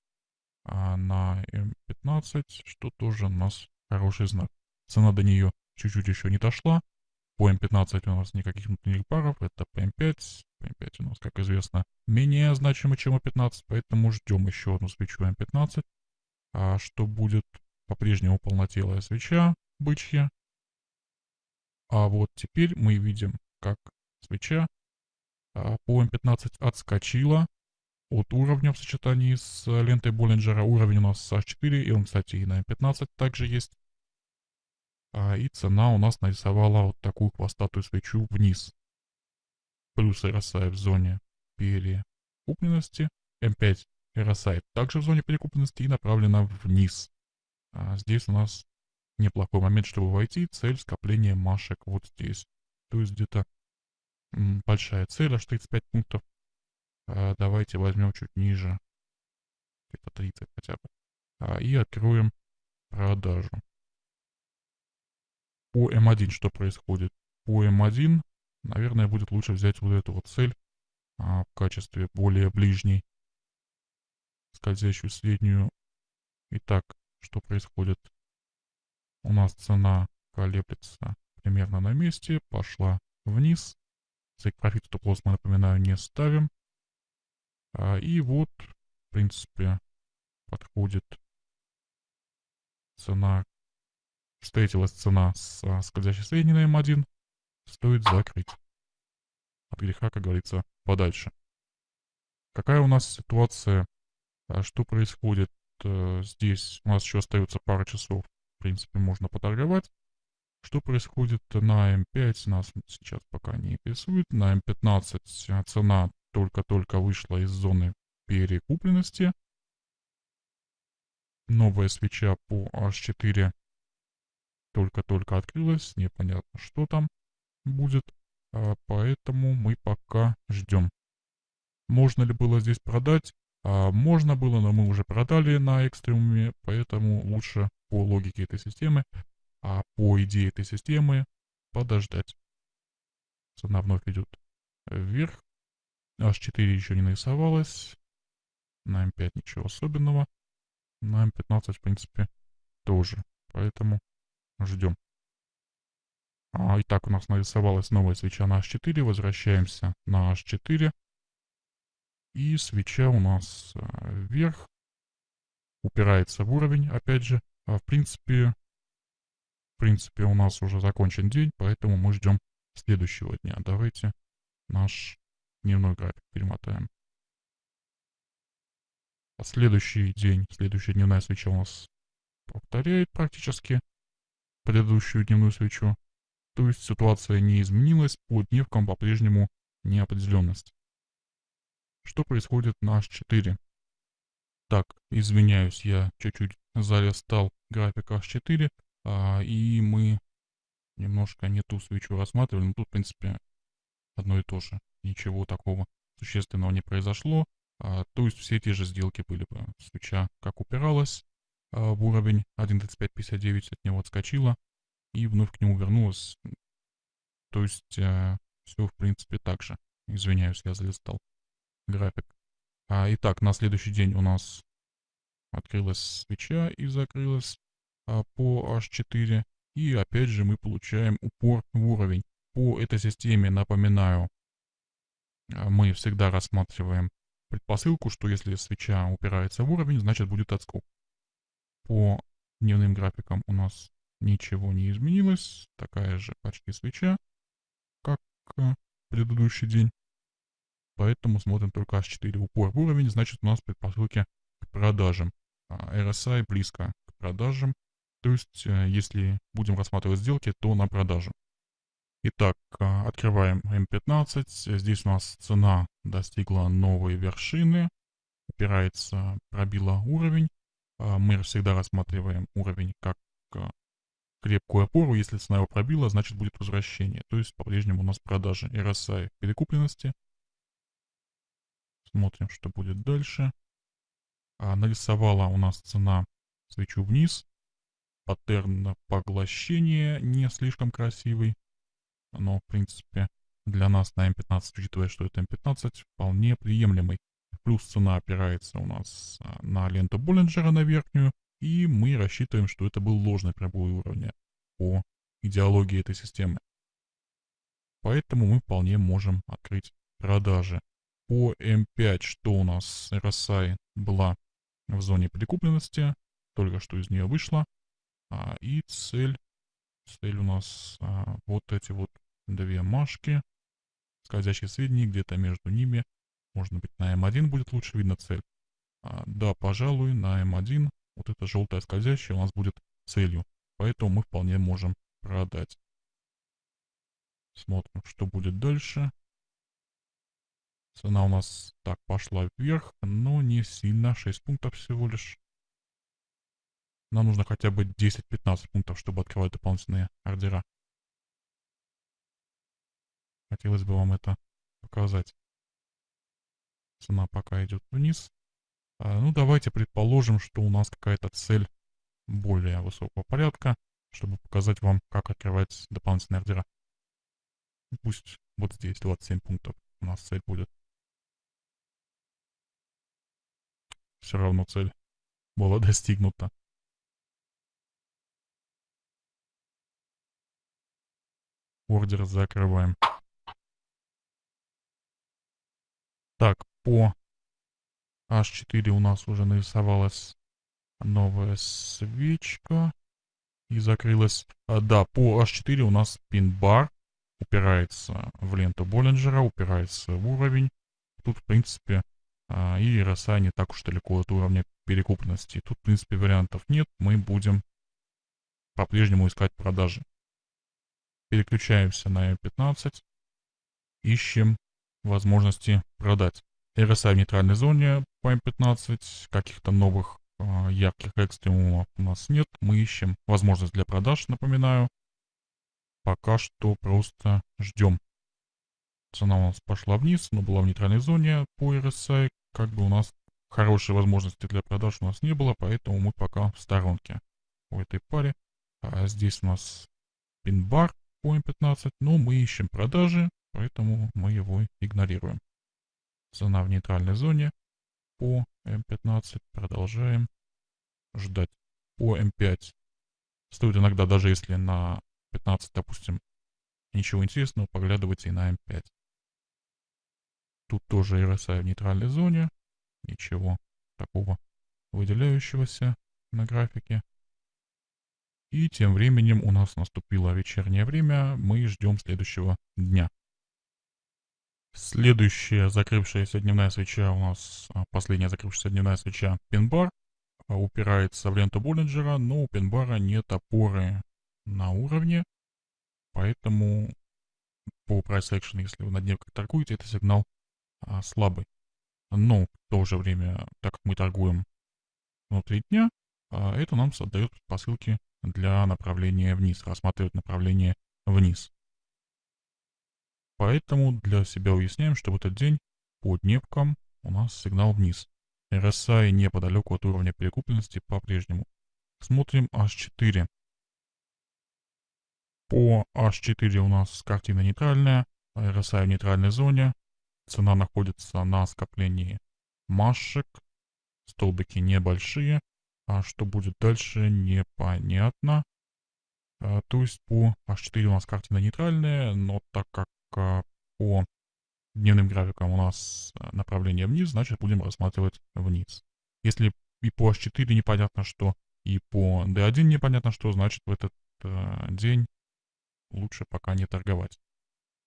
а на М15, что тоже у нас хороший знак. Цена до нее чуть-чуть еще не дошла. По М15 у нас никаких внутренних баров, это по М5. По М5 у нас, как известно, менее значимо, чем М15, поэтому ждем еще одну свечу М15 а, что будет по-прежнему полнотелая свеча бычья. А вот теперь мы видим, как свеча а, по М15 отскочила от уровня в сочетании с лентой Боллинджера. Уровень у нас H4, и он, кстати, и на М15 также есть. А, и цена у нас нарисовала вот такую хвостатую свечу вниз. Плюс RSI в зоне перекупленности. М5 RSI также в зоне перекупленности и направлена вниз. А здесь у нас неплохой момент, чтобы войти. Цель скопления машек вот здесь. То есть где-то большая цель, аж 35 пунктов. А давайте возьмем чуть ниже. Где-то 30 хотя бы. А, и откроем продажу. По М1 что происходит? По М1, наверное, будет лучше взять вот эту вот цель а, в качестве более ближней скользящую среднюю. Итак, что происходит? У нас цена колеблется примерно на месте, пошла вниз. Take Profit Stop мы, напоминаю, не ставим. А, и вот, в принципе, подходит цена, встретилась цена с скользящей средней на М1, стоит закрыть. от греха, как говорится, подальше. Какая у нас ситуация, а что происходит э, здесь? У нас еще остается пара часов, в принципе, можно поторговать. Что происходит на М5, нас сейчас пока не интересует. На М15 цена только-только вышла из зоны перекупленности. Новая свеча по H4 только-только открылась, непонятно, что там будет, а, поэтому мы пока ждем. Можно ли было здесь продать? А, можно было, но мы уже продали на экстремуме, поэтому лучше по логике этой системы а по идее этой системы подождать. Цена вновь идет вверх. H4 еще не нарисовалась. На M5 ничего особенного. На M15, в принципе, тоже. Поэтому ждем. А, итак, у нас нарисовалась новая свеча на H4. Возвращаемся на H4. И свеча у нас а, вверх. Упирается в уровень, опять же. А, в принципе, в принципе, у нас уже закончен день, поэтому мы ждем следующего дня. Давайте наш дневной график перемотаем. А следующий день, следующая дневная свеча у нас повторяет практически предыдущую дневную свечу. То есть ситуация не изменилась, по дневкам по-прежнему неопределенность. Что происходит на H4? Так, извиняюсь, я чуть-чуть залистал график H4. А, и мы немножко не ту свечу рассматривали, но тут, в принципе, одно и то же. Ничего такого существенного не произошло. А, то есть все те же сделки были бы. Свеча как упиралась в уровень 1.3559, от него отскочила и вновь к нему вернулась. То есть а, все, в принципе, так же. Извиняюсь, я залистал график. А, итак, на следующий день у нас открылась свеча и закрылась. А, по H4. И опять же мы получаем упор в уровень. По этой системе, напоминаю, а, мы всегда рассматриваем предпосылку, что если свеча упирается в уровень, значит будет отскок. По дневным графикам у нас ничего не изменилось. Такая же почти свеча, как а, предыдущий день. Поэтому смотрим только H4 упор в уровень, значит у нас предпосылки к продажам. RSI близко к продажам. То есть, э, если будем рассматривать сделки, то на продажу. Итак, а, открываем М15. Здесь у нас цена достигла новой вершины. Упирается, пробила уровень. А, мы всегда рассматриваем уровень как а, крепкую опору. Если цена его пробила, значит будет возвращение. То есть по-прежнему у нас продажи RSI перекупленности. Смотрим, что будет дальше. нарисовала у нас цена свечу вниз паттерн поглощения не слишком красивый. Но, в принципе, для нас на М15, учитывая, что это М15, вполне приемлемый. Плюс цена опирается у нас а, на ленту Боллинджера на верхнюю. И мы рассчитываем, что это был ложный пробой уровня по идеологии этой системы. Поэтому мы вполне можем открыть продажи. По М5, что у нас RSI была в зоне прикупленности, только что из нее вышла. А, и цель, цель у нас а, вот эти вот две машки, скользящие средние, где-то между ними. Может быть на М1 будет лучше видно цель. А, да, пожалуй, на М1 вот эта желтая скользящая у нас будет целью. Поэтому мы вполне можем продать. Смотрим, что будет дальше. Цена у нас так пошла вверх, но не сильно, 6 пунктов всего лишь. Нам нужно хотя бы 10-15 пунктов, чтобы открывать дополнительные ордера. Хотелось бы вам это показать. Цена пока идет вниз. А, ну, давайте предположим, что у нас какая-то цель более высокого порядка, чтобы показать вам, как открывать дополнительные ордера. Пусть вот здесь 27 пунктов у нас цель будет. Все равно цель была достигнута. Ордер закрываем. Так, по H4 у нас уже нарисовалась новая свечка. И закрылась. А, да, по H4 у нас пин-бар. упирается в ленту Боллинджера, упирается в уровень. Тут, в принципе, а, и RSI не так уж далеко от уровня перекупленности. Тут, в принципе, вариантов нет. Мы будем по-прежнему искать продажи. Переключаемся на M15. Ищем возможности продать. RSI в нейтральной зоне по M15. Каких-то новых э, ярких экстремумов у нас нет. Мы ищем возможность для продаж, напоминаю. Пока что просто ждем. Цена у нас пошла вниз, но была в нейтральной зоне по RSI. Как бы у нас хорошей возможности для продаж у нас не было, поэтому мы пока в сторонке по этой паре. А здесь у нас пин-бар по М15, но мы ищем продажи, поэтому мы его игнорируем. Цена в нейтральной зоне по М15. Продолжаем ждать. По М5 стоит иногда, даже если на 15, допустим, ничего интересного, поглядывать и на М5. Тут тоже RSI в нейтральной зоне. Ничего такого выделяющегося на графике. И тем временем у нас наступило вечернее время. Мы ждем следующего дня. Следующая закрывшаяся дневная свеча у нас, а, последняя закрывшаяся дневная свеча, пин-бар, а, упирается в ленту Боллинджера, но у пин-бара нет опоры на уровне, поэтому по price action, если вы на дневках торгуете, это сигнал а, слабый. Но в то же время, так как мы торгуем внутри дня, а, это нам создает посылки для направления вниз, рассматривать направление вниз. Поэтому для себя уясняем, что в этот день по дневкам у нас сигнал вниз. RSI неподалеку от уровня перекупленности по-прежнему. Смотрим H4. По H4 у нас картина нейтральная, RSI в нейтральной зоне, Цена находится на скоплении машек. Столбики небольшие. А что будет дальше, непонятно. А, то есть по H4 у нас картина нейтральная, но так как а, по дневным графикам у нас а, направление вниз, значит будем рассматривать вниз. Если и по H4 непонятно что, и по D1 непонятно что, значит в этот э, день лучше пока не торговать.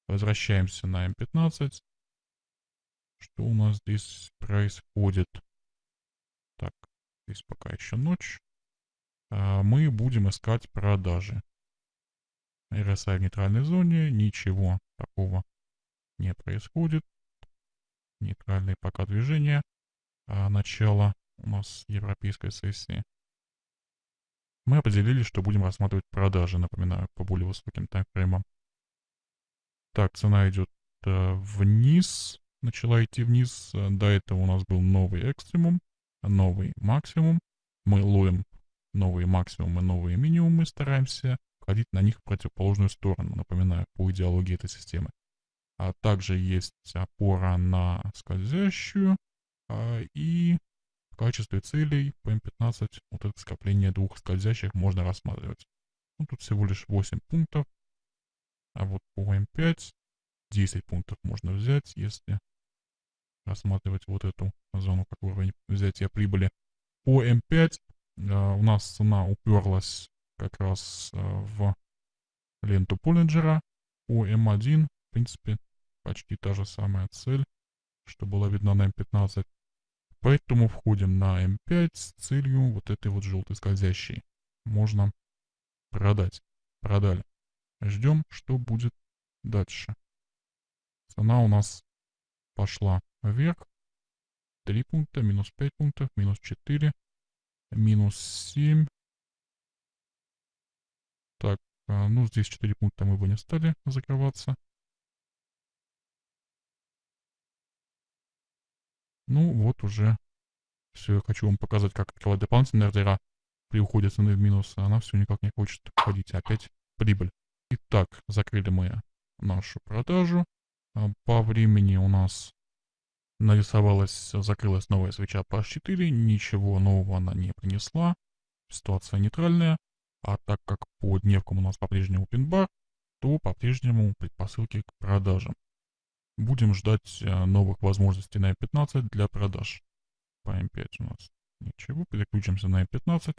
Возвращаемся на M15. Что у нас здесь происходит? Так, здесь пока еще ночь. А, мы будем искать продажи. RSI в нейтральной зоне, ничего такого не происходит. Нейтральные пока движения. А начало у нас европейской сессии. Мы определили, что будем рассматривать продажи, напоминаю, по более высоким таймфреймам. Так, цена идет э, вниз начала идти вниз. До этого у нас был новый экстремум, новый максимум. Мы ловим новые максимумы, новые минимумы, стараемся ходить на них в противоположную сторону, напоминаю, по идеологии этой системы. А также есть опора на скользящую, а, и в качестве целей по М15 вот это скопление двух скользящих можно рассматривать. Ну, тут всего лишь 8 пунктов, а вот по М5 10 пунктов можно взять, если рассматривать вот эту зону как уровень взятия прибыли. По М5 э, у нас цена уперлась как раз э, в ленту Поллинджера. По М1, в принципе, почти та же самая цель, что была видна на М15. Поэтому входим на М5 с целью вот этой вот желтой скользящей. Можно продать. Продали. Ждем, что будет дальше. Цена у нас пошла вверх. 3 пункта, минус 5 пунктов, минус 4, минус 7. Так, а, ну здесь 4 пункта мы бы не стали закрываться. Ну вот уже все, хочу вам показать, как открывать дополнительные ордера при уходе цены в минус. Она все никак не хочет входить. Опять прибыль. Итак, закрыли мы нашу продажу. А, по времени у нас нарисовалась, закрылась новая свеча по H4, ничего нового она не принесла, ситуация нейтральная, а так как по дневкам у нас по-прежнему пин-бар, то по-прежнему предпосылки к продажам. Будем ждать э, новых возможностей на M15 для продаж. По M5 у нас ничего, переключимся на M15.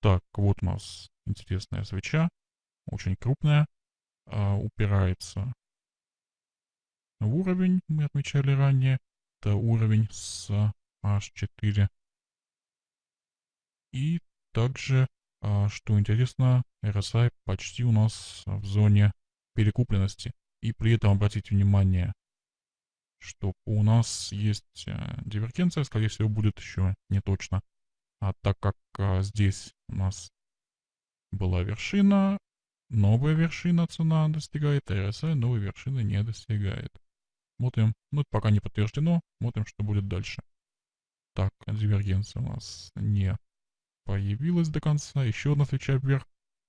Так, вот у нас интересная свеча, очень крупная. а, упирается в уровень, мы отмечали ранее. Это уровень с H4. И также, что интересно, RSI почти у нас в зоне перекупленности. И при этом обратите внимание, что у нас есть э, дивергенция, скорее всего, будет еще не точно. А так как а, здесь у нас была вершина, новая вершина цена достигает, а RSI новой вершины не достигает. Смотрим, ну это пока не подтверждено, смотрим, что будет дальше. Так, дивергенция у нас не появилась до конца, еще одна свеча вверх,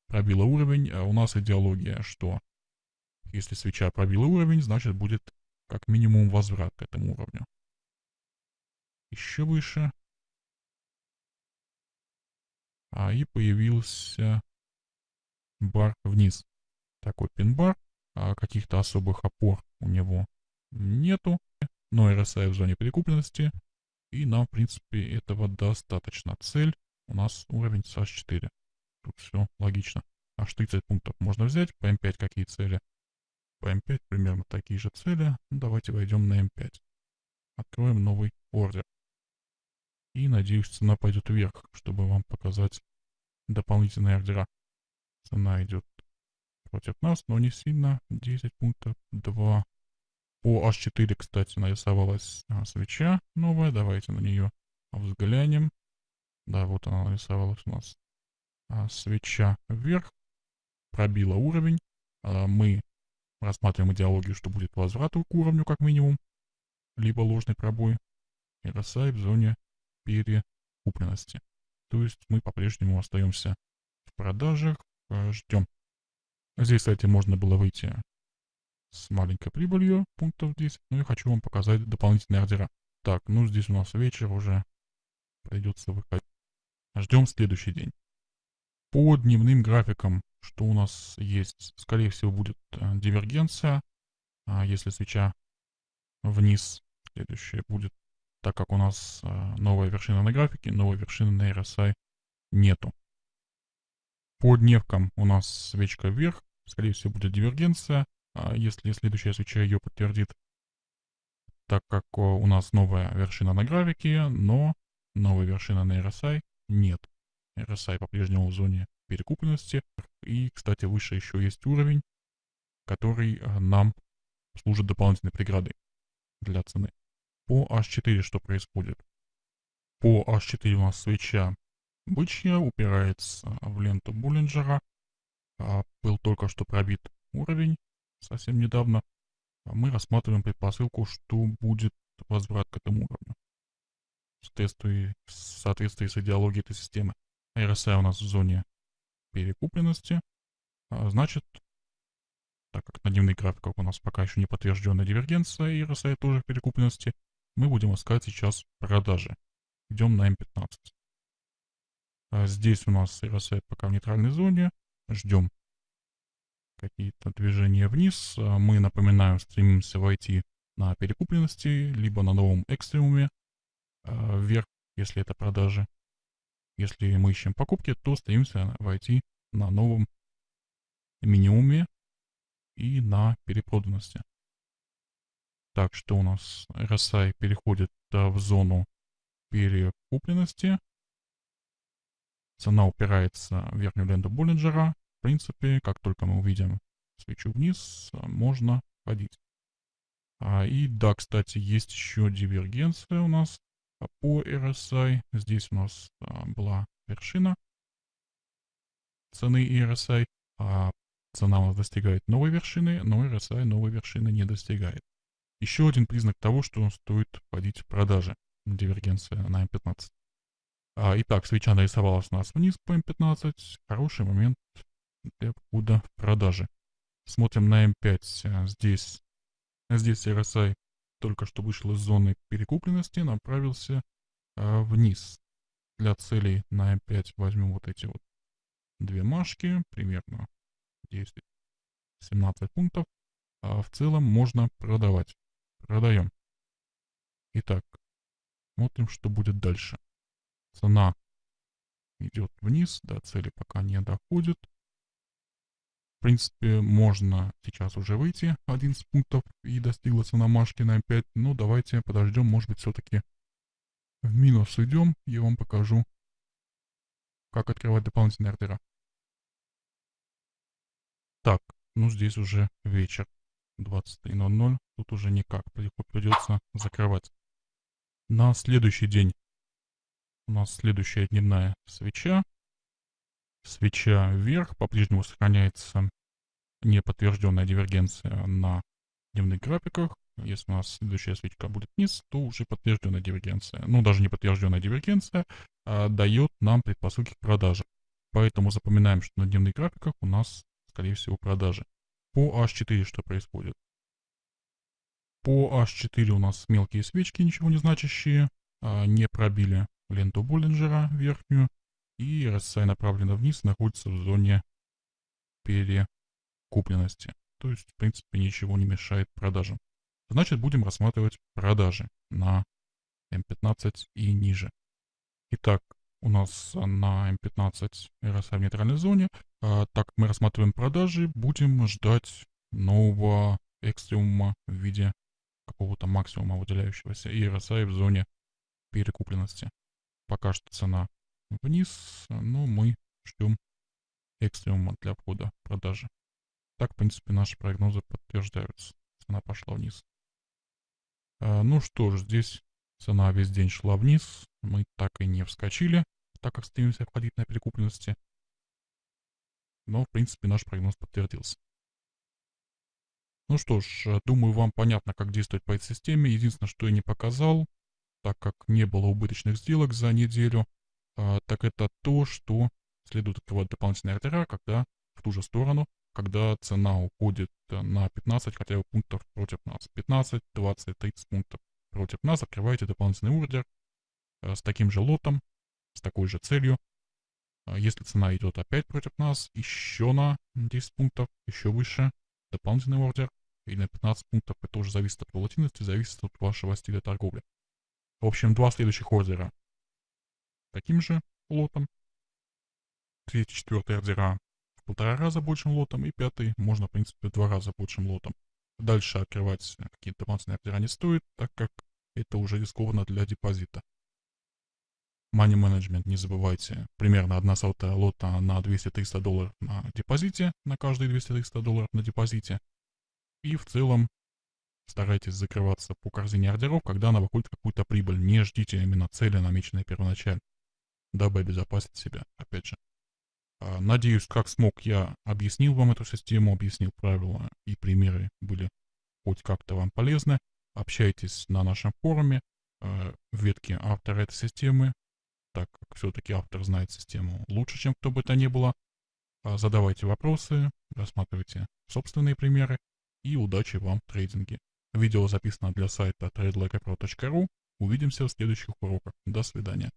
пробила уровень, а у нас идеология, что если свеча пробила уровень, значит будет как минимум возврат к этому уровню. Еще выше. А и появился бар вниз. Такой пин-бар. А каких-то особых опор у него нету. Но RSI в зоне перекупленности. И нам, в принципе, этого достаточно. Цель у нас уровень с H4. Тут все логично. Аж 30 пунктов можно взять. По M5 какие цели? По М5 примерно такие же цели. Ну, давайте войдем на М5. Откроем новый ордер. И надеюсь, цена пойдет вверх, чтобы вам показать дополнительные ордера. Цена идет против нас, но не сильно. 10 пунктов, 2. По H4, кстати, нарисовалась а, свеча новая. Давайте на нее взглянем. Да, вот она нарисовалась у нас. А, свеча вверх. Пробила уровень. А, мы Рассматриваем идеологию, что будет возврат к уровню как минимум, либо ложный пробой, и RSI в зоне перекупленности. То есть мы по-прежнему остаемся в продажах, э, ждем. Здесь, кстати, можно было выйти с маленькой прибылью, пунктов 10, но я хочу вам показать дополнительные ордера. Так, ну здесь у нас вечер уже, придется выходить. Ждем следующий день. По дневным графикам что у нас есть? Скорее всего, будет э, дивергенция. А если свеча вниз, следующее будет, так как у нас э, новая вершина на графике, новой вершины на RSI нету. По дневкам у нас свечка вверх, скорее всего, будет дивергенция. А если следующая свеча ее подтвердит, так как у нас новая вершина на графике, но новой вершины на RSI нет. RSI по-прежнему в зоне перекупленности. И, кстати, выше еще есть уровень, который э, нам служит дополнительной преградой для цены. По H4 что происходит? По H4 у нас свеча бычья упирается в ленту Буллинджера. А, был только что пробит уровень совсем недавно. Мы рассматриваем предпосылку, что будет возврат к этому уровню. Соответствии, в соответствии с идеологией этой системы. RSI у нас в зоне перекупленности. А, значит, так как на дневных графиках у нас пока еще не подтвержденная дивергенция и RSI тоже в перекупленности, мы будем искать сейчас продажи. Идем на M15. А здесь у нас RSI пока в нейтральной зоне. Ждем какие-то движения вниз. А мы, напоминаю, стремимся войти на перекупленности, либо на новом экстремуме вверх, если это продажи. Если мы ищем покупки, то стремимся войти на новом минимуме и на перепроданности. Так, что у нас RSI переходит в зону перекупленности. Цена упирается в верхнюю ленту Боллинджера. В принципе, как только мы увидим свечу вниз, можно ходить. А, и да, кстати, есть еще дивергенция у нас по RSI. Здесь у нас а, была вершина цены RSI, а цена у нас достигает новой вершины, но RSI новой вершины не достигает. Еще один признак того, что стоит вводить в продажи. Дивергенция на M15. А, итак, свеча нарисовалась у нас вниз по M15. Хороший момент для входа в продажи. Смотрим на M5. Здесь, здесь RSI только что вышел из зоны перекупленности, направился а, вниз. Для целей на M5 возьмем вот эти вот две машки, примерно 10-17 пунктов. А в целом можно продавать. Продаем. Итак, смотрим, что будет дальше. Цена идет вниз, до цели пока не доходит. Принципе, можно сейчас уже выйти 11 пунктов и достигла цена Машки на М5. Но давайте подождем, может быть, все-таки в минус уйдем. Я вам покажу, как открывать дополнительные ордера. Так, ну здесь уже вечер. 23.00. Тут уже никак. Придется закрывать. На следующий день у нас следующая дневная свеча. Свеча вверх. По-прежнему сохраняется неподтвержденная дивергенция на дневных графиках. Если у нас следующая свечка будет вниз, то уже подтвержденная дивергенция. Ну, даже не подтвержденная дивергенция а дает нам предпосылки к продаже. Поэтому запоминаем, что на дневных графиках у нас, скорее всего, продажи. По H4 что происходит? По H4 у нас мелкие свечки, ничего не значащие, а, не пробили ленту Боллинджера верхнюю, и RSI направлено вниз, находится в зоне перекупленности. То есть, в принципе, ничего не мешает продажам. Значит, будем рассматривать продажи на М15 и ниже. Итак, у нас на М15 RSI в нейтральной зоне. А, так мы рассматриваем продажи, будем ждать нового экстремума в виде какого-то максимума выделяющегося и RSI в зоне перекупленности. Пока что цена вниз, но мы ждем экстремума для входа продажи. Так, в принципе, наши прогнозы подтверждаются. Цена пошла вниз. А, ну что ж, здесь цена весь день шла вниз. Мы так и не вскочили, так как стремимся входить на перекупленности. Но, в принципе, наш прогноз подтвердился. Ну что ж, э, думаю, вам понятно, как действовать по этой системе. Единственное, что я не показал, так как не было убыточных сделок за неделю, а, так это то, что следует открывать дополнительные ордера, когда в ту же сторону, когда цена уходит э, на 15 хотя бы пунктов против нас. 15, 20, 30 пунктов против нас. Открываете дополнительный ордер э, с таким же лотом, с такой же целью. А если цена идет опять против нас, еще на 10 пунктов, еще выше, дополнительный ордер, или на 15 пунктов, это уже зависит от волатильности, зависит от вашего стиля торговли. В общем, два следующих ордера таким же лотом, третий, четвертый ордера в полтора раза большим лотом, и пятый можно, в принципе, в два раза большим лотом. Дальше открывать какие-то дополнительные ордера не стоит, так как это уже рискованно для депозита. Money Management, не забывайте, примерно одна сотая лота на 200-300 долларов на депозите, на каждые 200-300 долларов на депозите. И в целом старайтесь закрываться по корзине ордеров, когда она выходит какую-то прибыль. Не ждите именно цели, намеченной первоначально, дабы обезопасить себя, опять же. А, надеюсь, как смог, я объяснил вам эту систему, объяснил правила и примеры были хоть как-то вам полезны. Общайтесь на нашем форуме э, в ветке автора этой системы так как все-таки автор знает систему лучше, чем кто бы то ни было. А, задавайте вопросы, рассматривайте собственные примеры и удачи вам в трейдинге. Видео записано для сайта tradelikeapro.ru. Увидимся в следующих уроках. До свидания.